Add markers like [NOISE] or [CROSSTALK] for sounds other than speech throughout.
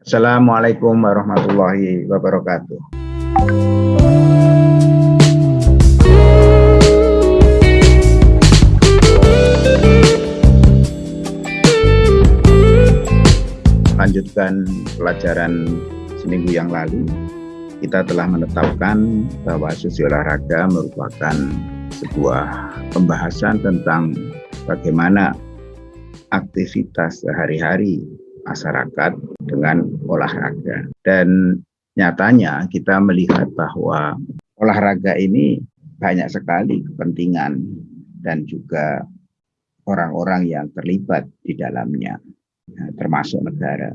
Assalamualaikum warahmatullahi wabarakatuh. Lanjutkan pelajaran seminggu yang lalu, kita telah menetapkan bahwa sesi olahraga merupakan sebuah pembahasan tentang bagaimana aktivitas sehari-hari masyarakat dengan olahraga. Dan nyatanya kita melihat bahwa olahraga ini banyak sekali kepentingan dan juga orang-orang yang terlibat di dalamnya, termasuk negara.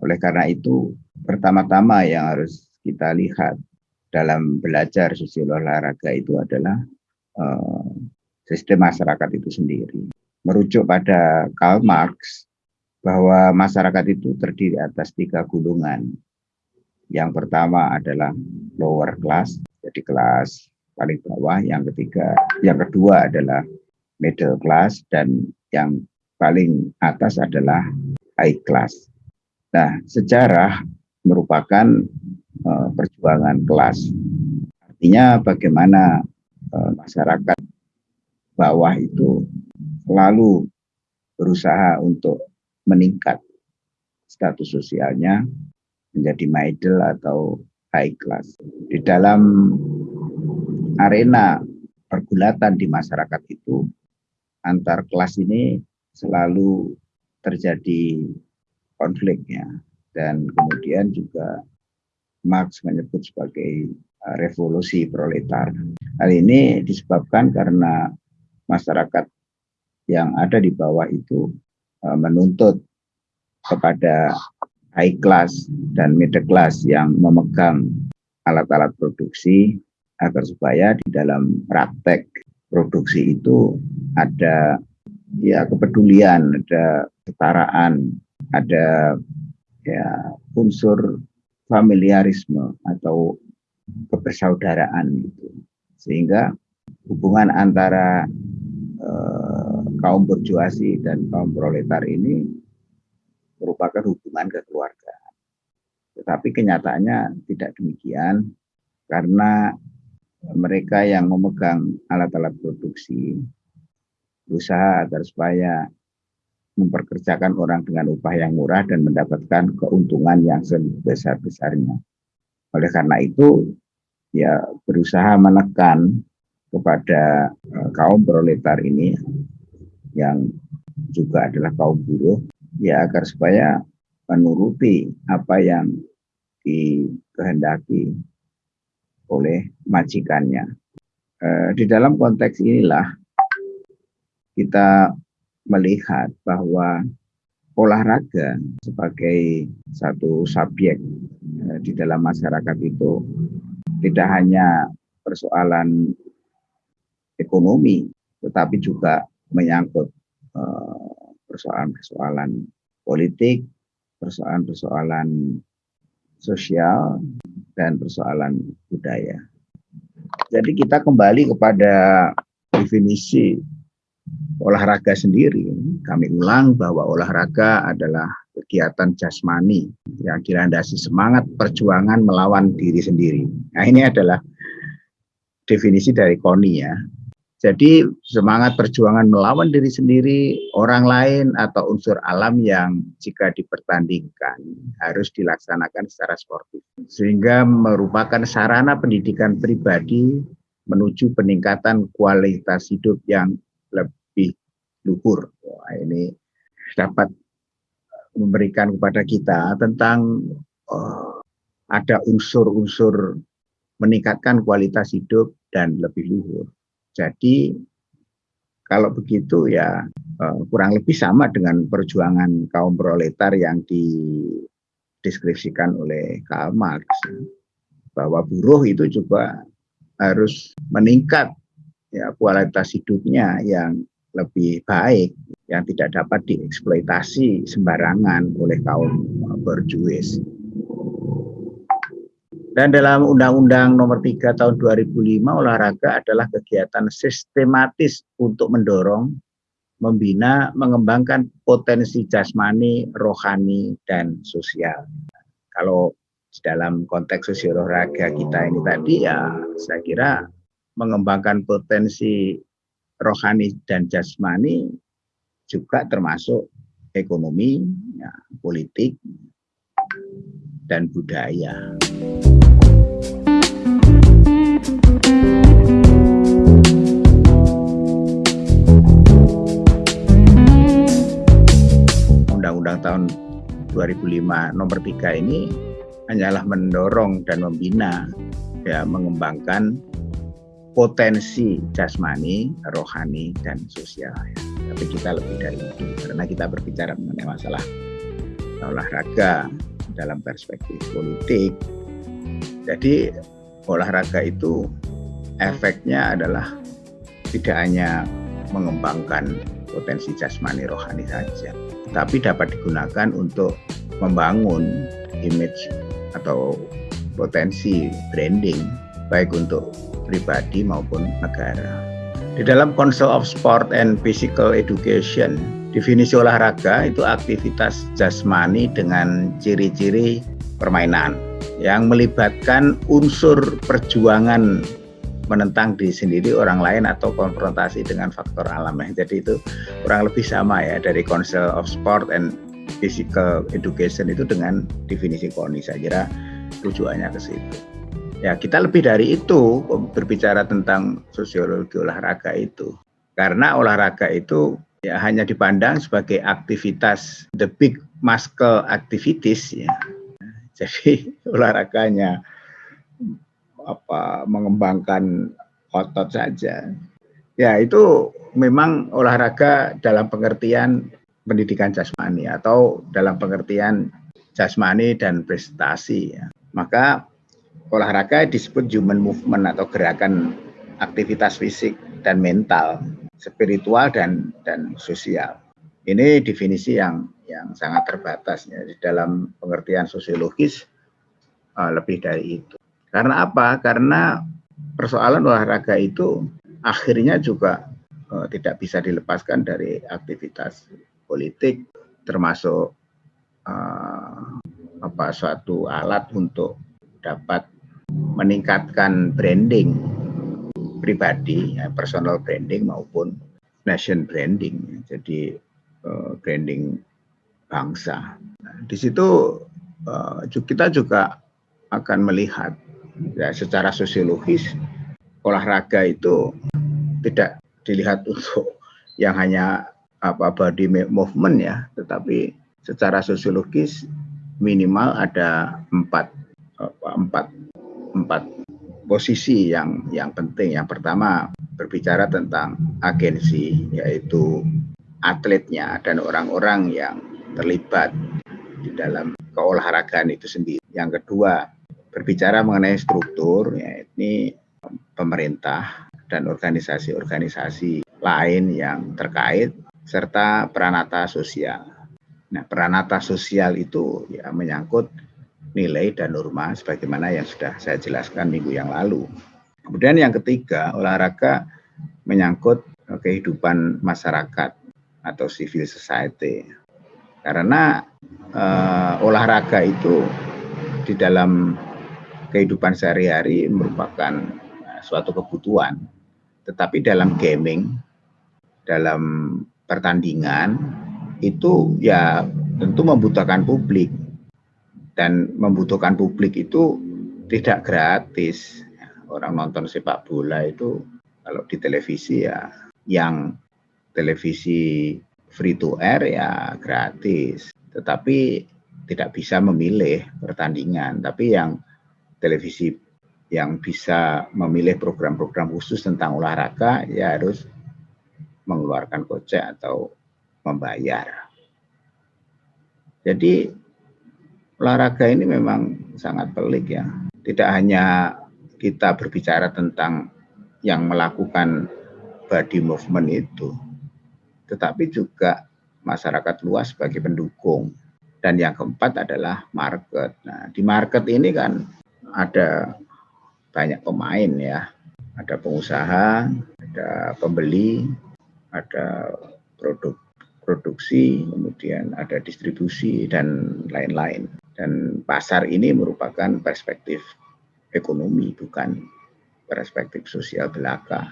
Oleh karena itu, pertama-tama yang harus kita lihat dalam belajar sosial olahraga itu adalah uh, sistem masyarakat itu sendiri. Merujuk pada Karl Marx, bahwa masyarakat itu terdiri atas tiga gulungan. Yang pertama adalah lower class, jadi kelas paling bawah. Yang ketiga, yang kedua adalah middle class dan yang paling atas adalah high class. Nah, sejarah merupakan uh, perjuangan kelas. Artinya bagaimana uh, masyarakat bawah itu selalu berusaha untuk meningkat status sosialnya menjadi middle atau high class. Di dalam arena pergulatan di masyarakat itu, antar kelas ini selalu terjadi konfliknya. Dan kemudian juga Marx menyebut sebagai uh, revolusi proletar. Hal ini disebabkan karena masyarakat yang ada di bawah itu Eh, menuntut kepada high class dan middle class yang memegang alat-alat produksi agar supaya di dalam praktek produksi itu ada ya kepedulian, ada ketaraan, ada ya unsur familiarisme atau kebersaudaraan itu sehingga hubungan antara eh, kaum berjuasi dan kaum proletar ini merupakan hubungan kekeluargaan. Tetapi kenyataannya tidak demikian karena mereka yang memegang alat-alat produksi berusaha agar supaya memperkerjakan orang dengan upah yang murah dan mendapatkan keuntungan yang sebesar-besarnya. Oleh karena itu, ya berusaha menekan kepada eh, kaum proletar ini yang juga adalah kaum buruh ya agar supaya menuruti apa yang dikehendaki oleh majikannya. E, di dalam konteks inilah kita melihat bahwa olahraga sebagai satu subjek e, di dalam masyarakat itu tidak hanya persoalan ekonomi, tetapi juga menyangkut eh, persoalan-persoalan politik, persoalan-persoalan sosial, dan persoalan budaya. Jadi kita kembali kepada definisi olahraga sendiri. Kami ulang bahwa olahraga adalah kegiatan jasmani yang dilandasi semangat perjuangan melawan diri sendiri. Nah ini adalah definisi dari KONI ya. Jadi semangat perjuangan melawan diri sendiri, orang lain atau unsur alam yang jika dipertandingkan harus dilaksanakan secara sportif. Sehingga merupakan sarana pendidikan pribadi menuju peningkatan kualitas hidup yang lebih luhur. Wah, ini dapat memberikan kepada kita tentang oh, ada unsur-unsur meningkatkan kualitas hidup dan lebih luhur. Jadi kalau begitu ya eh, kurang lebih sama dengan perjuangan kaum proletar yang dideskripsikan oleh Karl Marx bahwa buruh itu juga harus meningkat ya kualitas hidupnya yang lebih baik yang tidak dapat dieksploitasi sembarangan oleh kaum berjuis. Dan dalam Undang-Undang Nomor 3 Tahun 2005 olahraga adalah kegiatan sistematis untuk mendorong, membina, mengembangkan potensi jasmani, rohani, dan sosial. Kalau dalam konteks sosiologis kita ini tadi ya saya kira mengembangkan potensi rohani dan jasmani juga termasuk ekonomi, ya, politik, dan budaya. Undang-Undang tahun 2005 nomor 3 ini hanyalah mendorong dan membina ya mengembangkan potensi jasmani, rohani, dan sosial. Ya. Tapi kita lebih dari itu karena kita berbicara mengenai masalah olahraga dalam perspektif politik. Jadi olahraga itu efeknya adalah tidak hanya mengembangkan potensi jasmani rohani saja, tapi dapat digunakan untuk membangun image atau potensi branding baik untuk pribadi maupun negara. Di dalam Council of Sport and Physical Education, definisi olahraga itu aktivitas jasmani dengan ciri-ciri permainan yang melibatkan unsur perjuangan menentang diri sendiri orang lain atau konfrontasi dengan faktor alam ya. Jadi itu kurang lebih sama ya dari Council of Sport and Physical Education itu dengan definisi KONI saya kira tujuannya ke situ. Ya, kita lebih dari itu berbicara tentang sosiologi olahraga itu. Karena olahraga itu ya hanya dipandang sebagai aktivitas the big muscle activities ya. Jadi [LAUGHS] olahraganya apa mengembangkan otot saja. Ya, itu memang olahraga dalam pengertian pendidikan jasmani atau dalam pengertian jasmani dan prestasi ya. Maka olahraga disebut human movement atau gerakan aktivitas fisik dan mental, spiritual dan dan sosial. Ini definisi yang yang sangat terbatas ya di dalam pengertian sosiologis uh, lebih dari itu. Karena apa? Karena persoalan olahraga itu akhirnya juga uh, tidak bisa dilepaskan dari aktivitas politik termasuk uh, apa suatu alat untuk dapat meningkatkan branding pribadi, ya, personal branding maupun nation branding. Jadi uh, branding bangsa. Nah, di situ uh, kita juga akan melihat ya secara sosiologis olahraga itu tidak dilihat untuk yang hanya apa body movement ya, tetapi secara sosiologis minimal ada empat empat empat posisi yang yang penting. Yang pertama berbicara tentang agensi, yaitu atletnya dan orang-orang yang terlibat di dalam keolahragaan itu sendiri. Yang kedua berbicara mengenai struktur, yakni pemerintah dan organisasi-organisasi lain yang terkait serta peranata sosial. Nah, peranata sosial itu ya menyangkut nilai dan norma sebagaimana yang sudah saya jelaskan minggu yang lalu. Kemudian yang ketiga, olahraga menyangkut kehidupan masyarakat atau civil society. Karena eh, olahraga itu di dalam kehidupan sehari-hari merupakan eh, suatu kebutuhan. Tetapi dalam gaming, dalam pertandingan itu ya tentu membutuhkan publik dan membutuhkan publik itu tidak gratis. Orang nonton sepak bola itu kalau di televisi ya yang televisi free to air ya gratis. Tetapi tidak bisa memilih pertandingan. Tapi yang televisi yang bisa memilih program-program khusus tentang olahraga ya harus mengeluarkan kocek atau membayar. Jadi olahraga ini memang sangat pelik ya. Tidak hanya kita berbicara tentang yang melakukan body movement itu, tetapi juga masyarakat luas sebagai pendukung. Dan yang keempat adalah market. Nah, di market ini kan ada banyak pemain ya. Ada pengusaha, ada pembeli, ada produk produksi, kemudian ada distribusi dan lain-lain. Dan pasar ini merupakan perspektif ekonomi, bukan perspektif sosial belaka.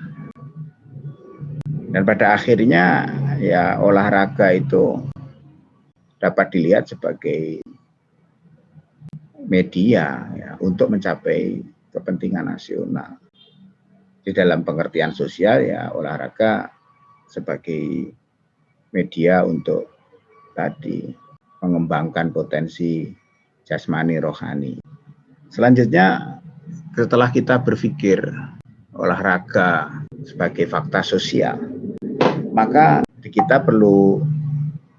Dan pada akhirnya ya olahraga itu dapat dilihat sebagai media ya, untuk mencapai kepentingan nasional. Di dalam pengertian sosial ya olahraga sebagai media untuk tadi mengembangkan potensi jasmani rohani. Selanjutnya setelah kita berpikir olahraga sebagai fakta sosial, maka kita perlu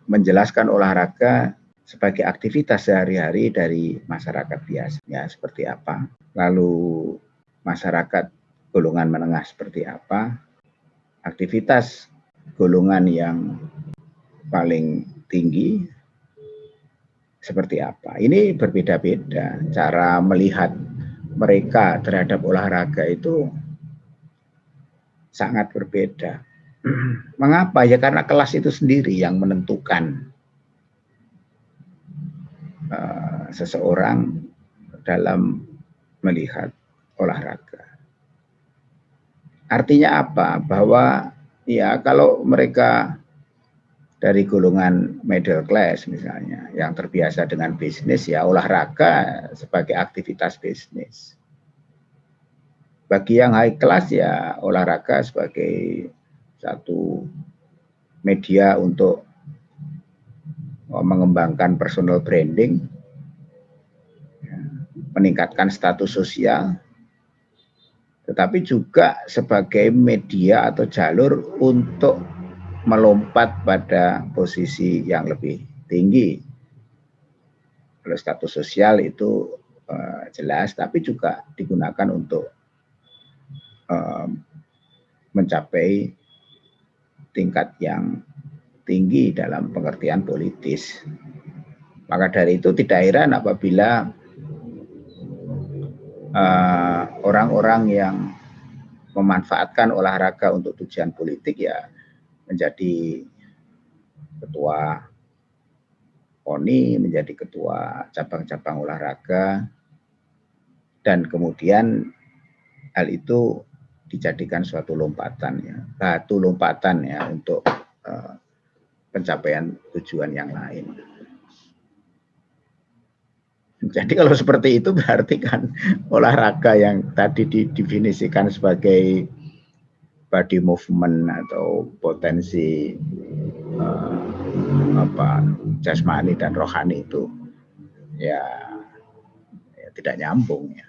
menjelaskan olahraga sebagai aktivitas sehari-hari dari masyarakat biasa ya seperti apa lalu masyarakat golongan menengah seperti apa aktivitas golongan yang paling tinggi seperti apa ini berbeda-beda cara melihat mereka terhadap olahraga itu sangat berbeda mengapa ya karena kelas itu sendiri yang menentukan uh, seseorang dalam melihat olahraga. Artinya apa? Bahwa ya kalau mereka dari golongan middle class misalnya yang terbiasa dengan bisnis ya olahraga sebagai aktivitas bisnis. Bagi yang high class ya olahraga sebagai satu media untuk mengembangkan personal branding, ya, meningkatkan status sosial, tetapi juga sebagai media atau jalur untuk melompat pada posisi yang lebih tinggi. Kalau status sosial itu uh, jelas, tapi juga digunakan untuk uh, mencapai tingkat yang tinggi dalam pengertian politis. Maka dari itu tidak heran apabila eh, orang-orang uh, yang memanfaatkan olahraga untuk tujuan politik ya menjadi ketua PONI, menjadi ketua cabang-cabang olahraga, dan kemudian hal itu dijadikan suatu lompatan ya, batu lompatan ya untuk uh, pencapaian tujuan yang lain. Jadi kalau seperti itu berarti kan olahraga yang tadi didefinisikan sebagai body movement atau potensi uh, apa jasmani dan rohani itu ya, ya tidak nyambung ya.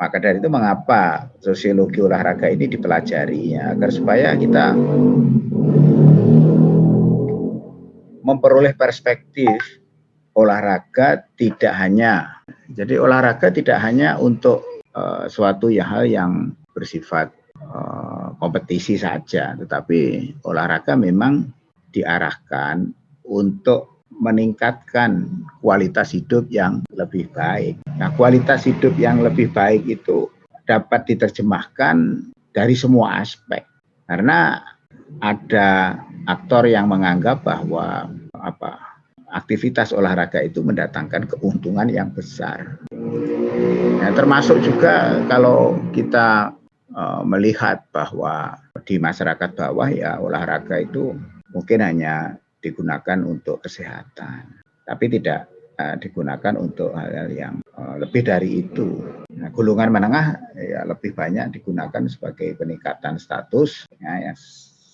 Maka dari itu mengapa sosiologi olahraga ini dipelajari ya, agar supaya kita memperoleh perspektif olahraga tidak hanya jadi olahraga tidak hanya untuk uh, suatu ya hal yang bersifat uh, kompetisi saja tetapi olahraga memang diarahkan untuk meningkatkan kualitas hidup yang lebih baik. Nah, kualitas hidup yang lebih baik itu dapat diterjemahkan dari semua aspek. Karena ada aktor yang menganggap bahwa apa aktivitas olahraga itu mendatangkan keuntungan yang besar. Nah, termasuk juga kalau kita uh, melihat bahwa di masyarakat bawah ya olahraga itu mungkin hanya digunakan untuk kesehatan, tapi tidak uh, digunakan untuk hal-hal yang uh, lebih dari itu. Nah, golongan menengah ya lebih banyak digunakan sebagai peningkatan status ya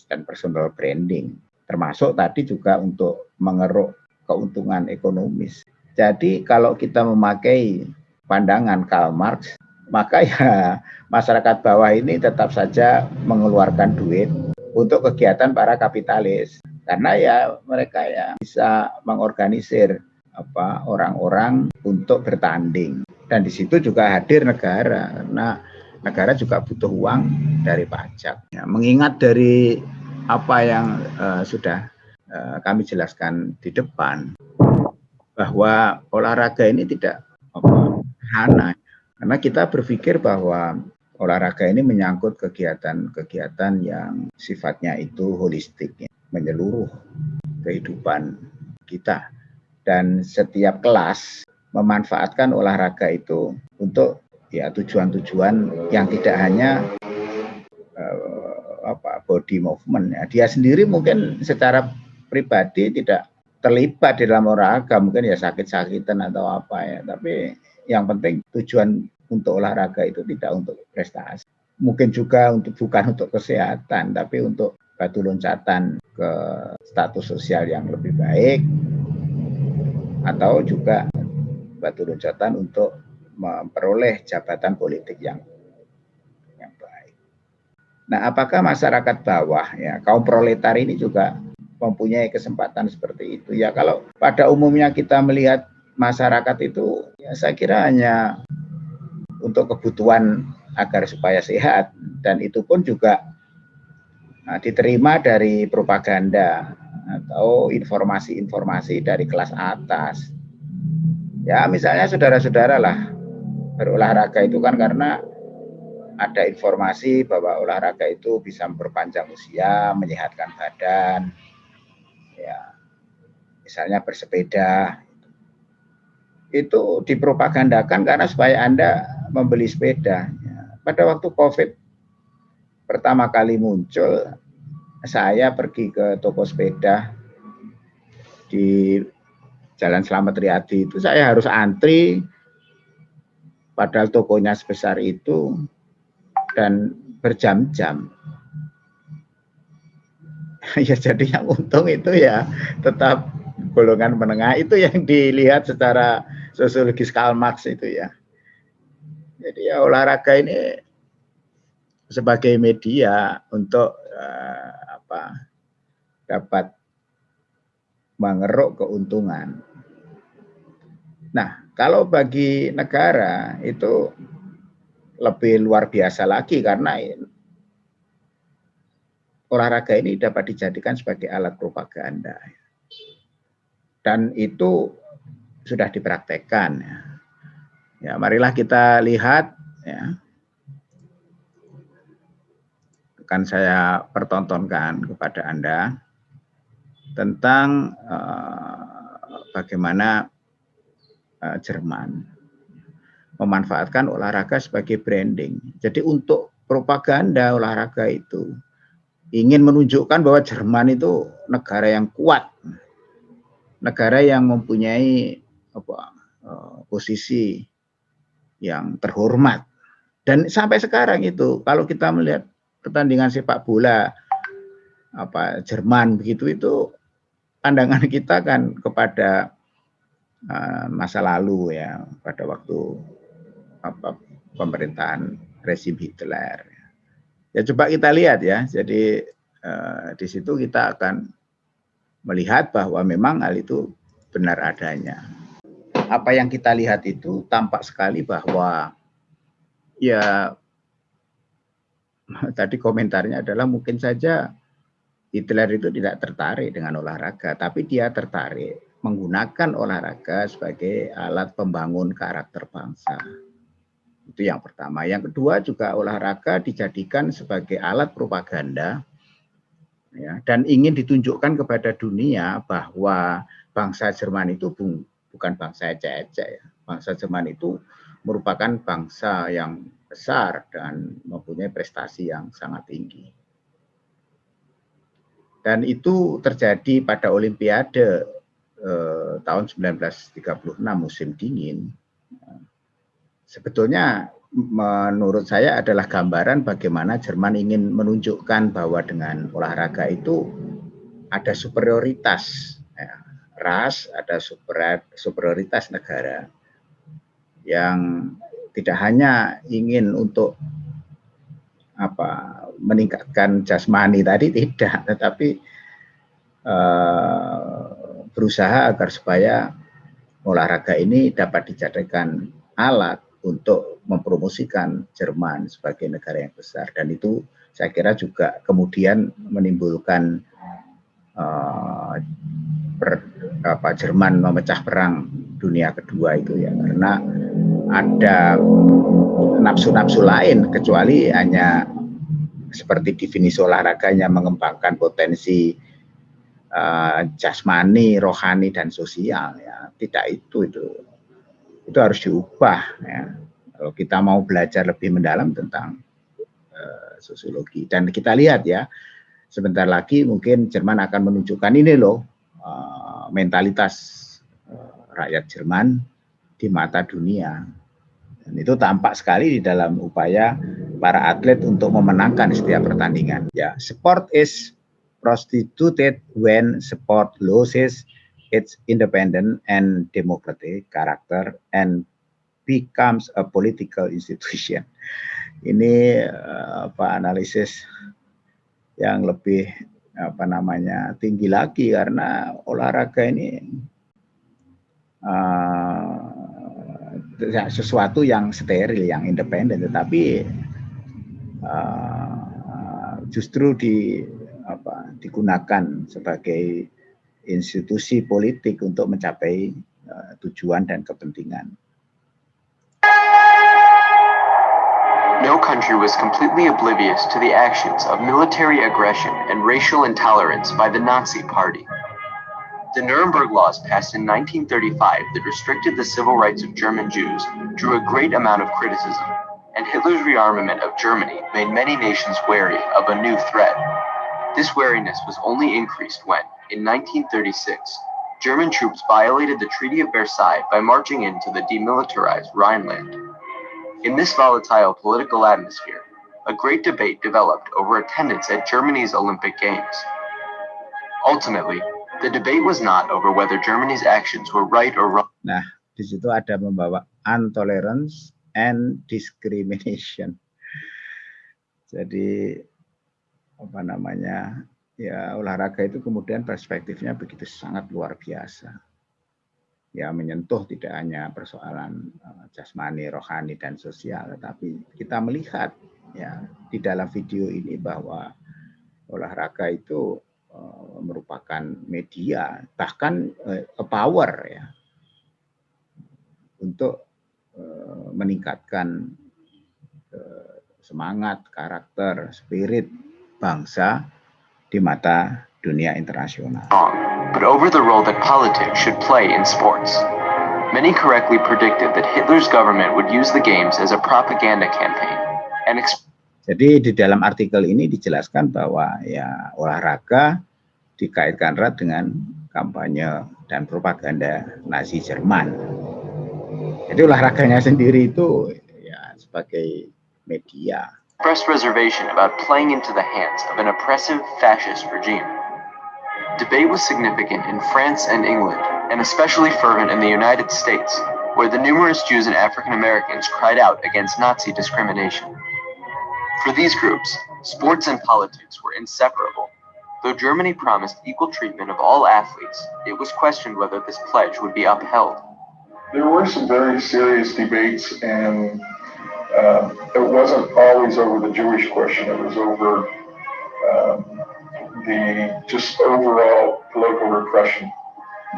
dan personal branding, termasuk tadi juga untuk mengeruk keuntungan ekonomis. Jadi kalau kita memakai pandangan Karl Marx, maka ya masyarakat bawah ini tetap saja mengeluarkan duit untuk kegiatan para kapitalis. Karena ya mereka ya bisa mengorganisir apa orang-orang untuk bertanding. Dan di situ juga hadir negara karena negara juga butuh uang dari pajak. Ya, mengingat dari apa yang uh, sudah uh, kami jelaskan di depan bahwa olahraga ini tidak apa hana karena kita berpikir bahwa olahraga ini menyangkut kegiatan-kegiatan yang sifatnya itu holistik ya. menyeluruh kehidupan kita dan setiap kelas memanfaatkan olahraga itu untuk ya tujuan-tujuan yang tidak hanya uh, apa body movement ya dia sendiri mungkin secara pribadi tidak terlibat di dalam olahraga mungkin ya sakit-sakitan atau apa ya. Tapi yang penting tujuan untuk olahraga itu tidak untuk prestasi. Mungkin juga untuk bukan untuk kesehatan tapi untuk batu loncatan ke status sosial yang lebih baik. Atau juga batu loncatan untuk memperoleh jabatan politik yang yang baik. Nah, apakah masyarakat bawah ya kaum proletar ini juga mempunyai kesempatan seperti itu? Ya kalau pada umumnya kita melihat masyarakat itu ya saya kira hanya untuk kebutuhan agar supaya sehat dan itu pun juga nah, diterima dari propaganda atau informasi-informasi dari kelas atas. Ya misalnya saudara-saudara lah berolahraga itu kan karena ada informasi bahwa olahraga itu bisa memperpanjang usia, menyehatkan badan, ya misalnya bersepeda itu dipropagandakan karena supaya anda membeli sepeda. Ya, pada waktu COVID pertama kali muncul, saya pergi ke toko sepeda di Jalan Selamat Riyadi itu saya harus antri padahal tokonya sebesar itu dan berjam-jam. [LAUGHS] ya jadi yang untung itu ya tetap golongan menengah itu yang dilihat secara sosiologis Karl Marx itu ya. Jadi ya olahraga ini sebagai media untuk uh, apa dapat mengeruk keuntungan. Nah, kalau bagi negara itu lebih luar biasa lagi karena olahraga ini dapat dijadikan sebagai alat propaganda. Dan itu sudah dipraktekkan. Ya, ya marilah kita lihat. Ya. Akan saya pertontonkan kepada Anda tentang uh, bagaimana uh, Jerman memanfaatkan olahraga sebagai branding. Jadi untuk propaganda olahraga itu ingin menunjukkan bahwa Jerman itu negara yang kuat, negara yang mempunyai apa, uh, posisi yang terhormat. Dan sampai sekarang itu kalau kita melihat pertandingan sepak bola apa Jerman begitu itu pandangan [LAUGHS] kita kan kepada Eh, masa lalu ya pada waktu apa pemerintahan rezim Hitler. Ya coba kita lihat ya. Jadi eh, di situ kita akan melihat bahwa memang hal itu benar adanya. Apa yang kita lihat itu tampak sekali bahwa ya [LAUGHS] tadi komentarnya adalah mungkin saja Hitler itu tidak tertarik dengan olahraga, tapi dia tertarik menggunakan olahraga sebagai alat pembangun karakter bangsa. Itu yang pertama. Yang kedua juga olahraga dijadikan sebagai alat propaganda ya, dan ingin ditunjukkan kepada dunia bahwa bangsa Jerman itu bukan bangsa ecek-ecek ya. Bangsa Jerman itu merupakan bangsa yang besar dan mempunyai prestasi yang sangat tinggi. Dan itu terjadi pada Olimpiade eh, tahun 1936 musim dingin sebetulnya menurut saya adalah gambaran bagaimana Jerman ingin menunjukkan bahwa dengan olahraga itu ada superioritas ya, ras, ada super, superioritas negara yang tidak hanya ingin untuk apa meningkatkan jasmani tadi [LAUGHS] tidak, tetapi eh, berusaha agar supaya olahraga ini dapat dijadikan alat untuk mempromosikan Jerman sebagai negara yang besar. Dan itu saya kira juga kemudian menimbulkan uh, per, apa, Jerman memecah perang dunia kedua itu ya. Karena ada nafsu-nafsu lain kecuali hanya seperti definisi olahraganya mengembangkan potensi uh, jasmani, rohani dan sosial ya. Tidak itu itu itu harus diubah ya. Kalau kita mau belajar lebih mendalam tentang uh, sosiologi dan kita lihat ya sebentar lagi mungkin Jerman akan menunjukkan ini loh uh, mentalitas uh, rakyat Jerman di mata dunia. Dan itu tampak sekali di dalam upaya para atlet untuk memenangkan setiap pertandingan. Ya, sport is prostituted when sport loses its independent and democratic character and becomes a political [LAUGHS] institution. Ini uh, apa analisis yang lebih apa namanya tinggi lagi karena olahraga ini uh, sesuatu yang steril, yang independen, tetapi uh, justru di apa, digunakan sebagai institusi politik untuk mencapai uh, tujuan dan kepentingan. No country was completely oblivious to the actions of military aggression and racial intolerance by the Nazi Party. The Nuremberg Laws passed in 1935 that restricted the civil rights of German Jews drew a great amount of criticism, and Hitler's rearmament of Germany made many nations wary of a new threat. This wariness was only increased when, in 1936, German troops violated the Treaty of Versailles by marching into the demilitarized Rhineland. In this volatile political atmosphere, a great debate developed over attendance at Germany's Olympic Games. Ultimately, the debate was not over whether Germany's actions were right or wrong. Nah, di situ ada membawa intolerance and discrimination. Jadi apa namanya ya olahraga itu kemudian perspektifnya begitu sangat luar biasa. Ya menyentuh tidak hanya persoalan uh, jasmani rohani dan sosial tetapi kita melihat ya di dalam video ini bahwa olahraga itu uh, merupakan media bahkan uh, power ya untuk meningkatkan semangat karakter spirit bangsa di mata dunia internasional. But over the role that politics should play in sports. Many correctly predicted that Hitler's government would use the games as a propaganda campaign and jadi di dalam artikel ini dijelaskan bahwa ya olahraga dikaitkan erat dengan kampanye dan propaganda Nazi Jerman. Jadi olahraganya sendiri itu ya sebagai media expressed reservation about playing into the hands of an oppressive fascist regime. Debate was significant in France and England, and especially fervent in the United States, where the numerous Jews and African Americans cried out against Nazi discrimination. For these groups, sports and politics were inseparable. Though Germany promised equal treatment of all athletes, it was questioned whether this pledge would be upheld. There were some very serious debates and uh, it wasn't always over the Jewish question. It was over um, the just overall political repression.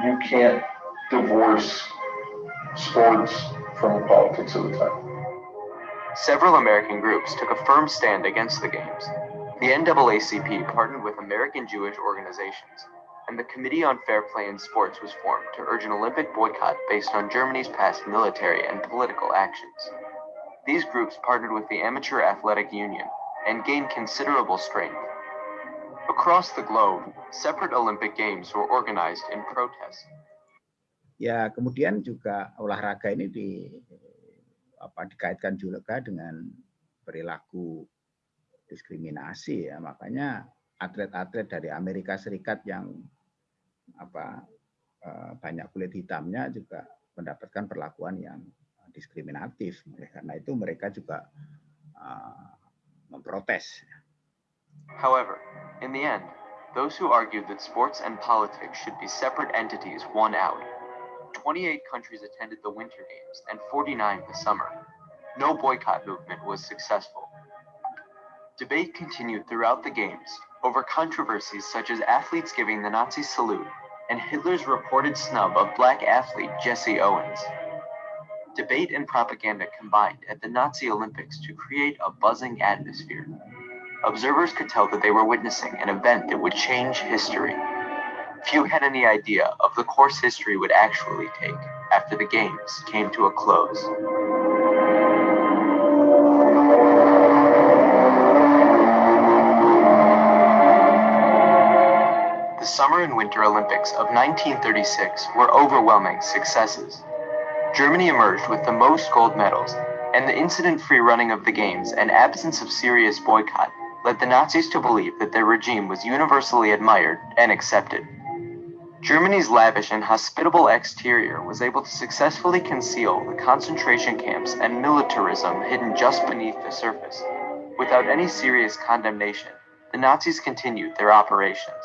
You can't divorce sports from the politics of the time. Several American groups took a firm stand against the games. The NAACP partnered with American Jewish organizations, and the Committee on Fair Play in Sports was formed to urge an Olympic boycott based on Germany's past military and political actions. These groups partnered with the Amateur Athletic Union and gained considerable strength. Across the globe, separate Olympic Games were organized in protest. Ya, kemudian juga olahraga ini di apa dikaitkan juga dengan perilaku diskriminasi ya. Makanya atlet-atlet dari Amerika Serikat yang apa eh, banyak kulit hitamnya juga mendapatkan perlakuan yang diskriminatif. Karena itu mereka juga uh, memprotes. However, in the end, those who argued that sports and politics should be separate entities won out. 28 countries attended the Winter Games and 49 the summer. No boycott movement was successful. Debate continued throughout the Games over controversies such as athletes giving the Nazi salute and Hitler's reported snub of black athlete Jesse Owens. Debate and propaganda combined at the Nazi Olympics to create a buzzing atmosphere. Observers could tell that they were witnessing an event that would change history. few had any idea of the course history would actually take after the Games came to a close. The Summer and Winter Olympics of 1936 were overwhelming successes. Germany emerged with the most gold medals, and the incident-free running of the Games and absence of serious boycott led the Nazis to believe that their regime was universally admired and accepted. Germany's lavish and hospitable exterior was able to successfully conceal the concentration camps and militarism hidden just beneath the surface. Without any serious condemnation, the Nazis continued their operations.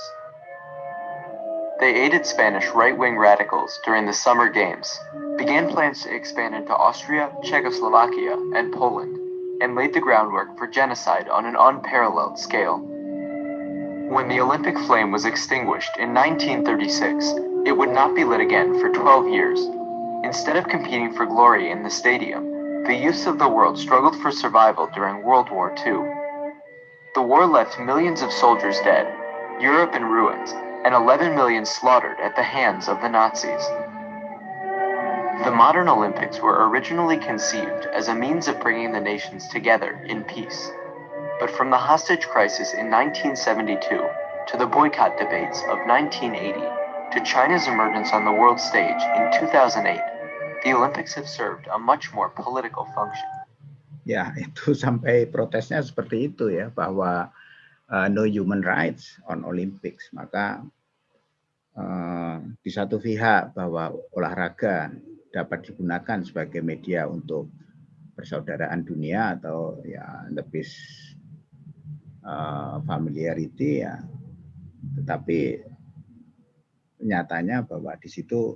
They aided Spanish right-wing radicals during the Summer Games, began plans to expand into Austria, Czechoslovakia, and Poland, and laid the groundwork for genocide on an unparalleled scale. When the Olympic flame was extinguished in 1936, it would not be lit again for 12 years. Instead of competing for glory in the stadium, the youths of the world struggled for survival during World War II. The war left millions of soldiers dead, Europe in ruins, and 11 million slaughtered at the hands of the Nazis. The modern Olympics were originally conceived as a means of bringing the nations together in peace. But from the hostage crisis in 1972 to the boycott debates of 1980 to China's emergence on the world stage in 2008, the Olympics have served a much more political function. Ya, [LAUGHS] itu sampai protesnya seperti itu ya, bahwa uh, no human rights on Olympics. Maka uh, di satu pihak bahwa olahraga dapat digunakan sebagai media untuk persaudaraan dunia atau ya lebih uh, familiarity ya. Tetapi nyatanya bahwa di situ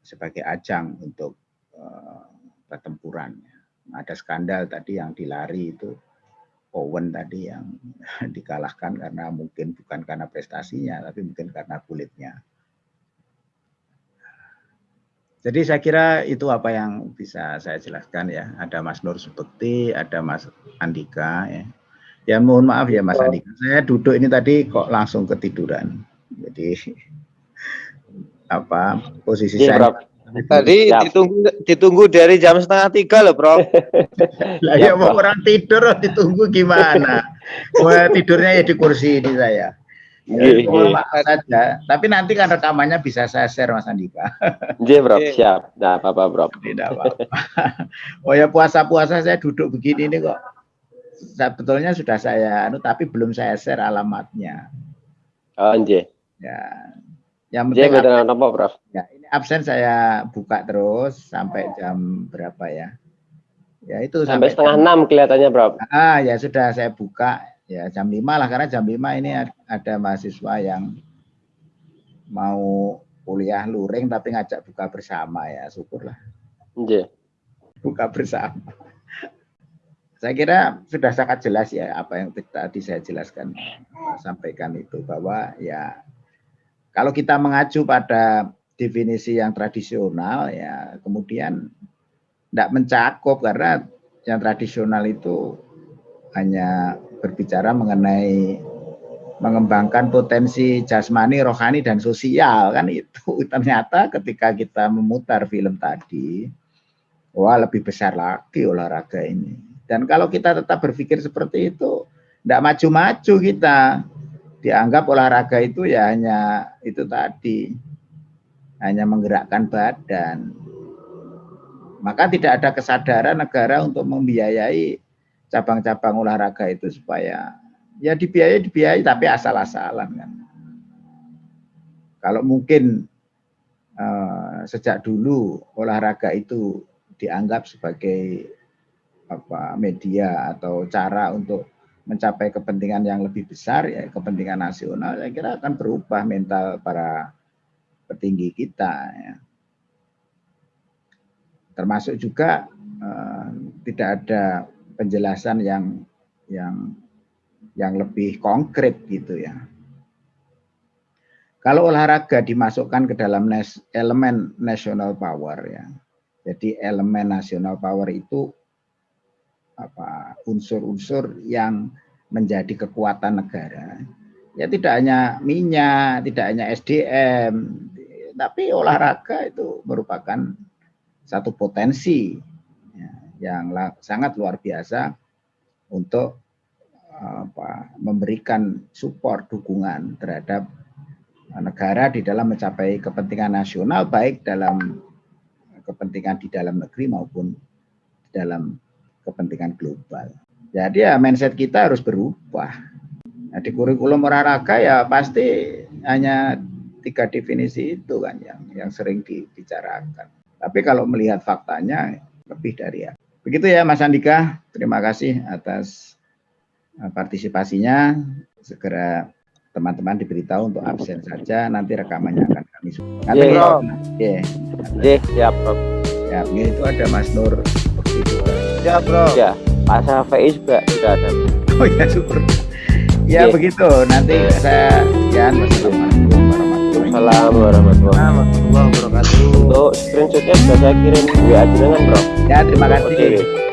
sebagai ajang untuk uh, pertempuran. Ada skandal tadi yang dilari itu Owen tadi yang [LAUGHS] dikalahkan karena mungkin bukan karena prestasinya tapi mungkin karena kulitnya jadi saya kira itu apa yang bisa saya jelaskan ya. Ada Mas Nur Subekti, ada Mas Andika ya. Ya mohon maaf ya Mas Andika. Saya duduk ini tadi kok langsung ketiduran. Jadi [LAUGHS] apa posisi ya, saya Bro. Tadi Siap. ditunggu ditunggu dari jam setengah tiga loh, Bro. [LAUGHS] lah ya mau orang tidur [LAUGHS] ditunggu gimana? Mau tidurnya ya di kursi ini saya. Ya, saja. Tapi nanti kan rekamannya bisa saya share Mas Andika. [LAUGHS] Iya, Bro. Siap. Nah, apa-apa, Bro. Tidak apa-apa. Oh ya puasa-puasa saya duduk begini ini kok. Sebetulnya sudah saya anu tapi belum saya share alamatnya. Oh, nje. Ya. Yang penting apa, Bro? Ya, ini absen saya buka terus sampai jam berapa ya? Ya itu sampai, sampai setengah enam kelihatannya, Bro. Ah, ya sudah saya buka ya jam 5 lah karena jam 5 ini ada mahasiswa yang mau kuliah luring tapi ngajak buka bersama ya syukurlah yeah. buka bersama saya kira sudah sangat jelas ya apa yang tadi saya jelaskan sampaikan itu bahwa ya kalau kita mengacu pada definisi yang tradisional ya kemudian tidak mencakup karena yang tradisional itu hanya berbicara mengenai mengembangkan potensi jasmani, rohani dan sosial kan itu. [LAUGHS] Ternyata ketika kita memutar film tadi wah lebih besar lagi olahraga ini. Dan kalau kita tetap berpikir seperti itu tidak maju-maju kita. Dianggap olahraga itu ya hanya itu tadi hanya menggerakkan badan maka tidak ada kesadaran negara untuk membiayai cabang-cabang olahraga itu supaya ya dibiayai dibiayai tapi asal-asalan kan. Kalau mungkin uh, sejak dulu olahraga itu dianggap sebagai apa media atau cara untuk mencapai kepentingan yang lebih besar ya kepentingan nasional saya kira akan berubah mental para petinggi kita ya. termasuk juga uh, tidak ada penjelasan yang yang yang lebih konkret gitu ya. Kalau olahraga dimasukkan ke dalam nes, elemen national power ya. Jadi elemen national power itu apa unsur-unsur yang menjadi kekuatan negara ya tidak hanya minyak, tidak hanya SDM, tapi olahraga itu merupakan satu potensi ya, yang sangat luar biasa untuk apa, memberikan support dukungan terhadap negara di dalam mencapai kepentingan nasional baik dalam kepentingan di dalam negeri maupun dalam kepentingan global. Jadi ya mindset kita harus berubah. Nah, di kurikulum olahraga ya pasti hanya tiga definisi itu kan yang yang sering dibicarakan. Tapi kalau melihat faktanya lebih dari ya. Begitu ya Mas Andika, terima kasih atas eh, partisipasinya. Segera teman-teman diberitahu untuk absen saja, nanti rekamannya akan kami. Iya, bro. Iya. Iya, siap, Bro. Ya, itu ada Mas Nur Ya, Bro. Ya. Pak Safei juga sudah ada. Oh ya super. Ya yeah. begitu. Nanti saya sekian. Wassalamualaikum warahmatullahi wabarakatuh. Untuk screenshotnya sudah saya kirim WA dengan bro. Ya terima kasih. Okay.